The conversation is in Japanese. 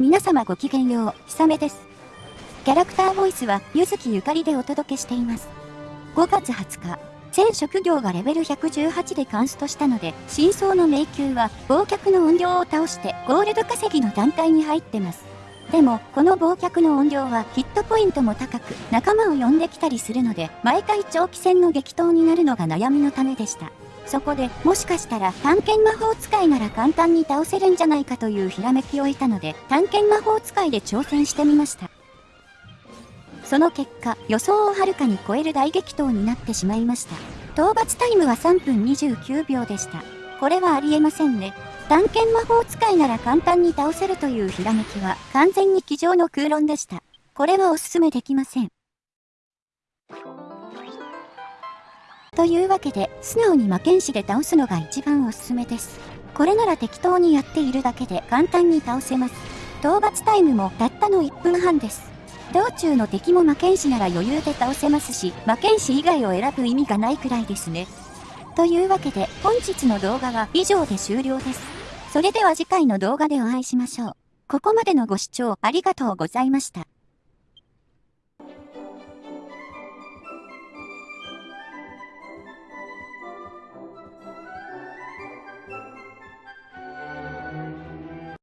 皆様ごきげんよう、ひさめです。キャラクターボイスは、ゆずきゆかりでお届けしています。5月20日、全職業がレベル118でカンストしたので、真相の迷宮は、忘却の音量を倒して、ゴールド稼ぎの段階に入ってます。でも、この忘却の音量はヒットポイントも高く、仲間を呼んできたりするので、毎回長期戦の激闘になるのが悩みのためでした。そこでもしかしたら探検魔法使いなら簡単に倒せるんじゃないかというひらめきを得たので探検魔法使いで挑戦してみました。その結果、予想をはるかに超える大激闘になってしまいました。討伐タイムは3分29秒でした。これはありえませんね。探検魔法使いなら簡単に倒せるというひらめきは完全に机上の空論でした。これはおすすめできません。というわけで、素直に魔剣士で倒すのが一番おすすめです。これなら適当にやっているだけで簡単に倒せます。討伐タイムもたったの1分半です。道中の敵も魔剣士なら余裕で倒せますし、魔剣士以外を選ぶ意味がないくらいですね。というわけで、本日の動画は以上で終了です。それでは次回の動画でお会いしましょう。ここまでのご視聴ありがとうございました。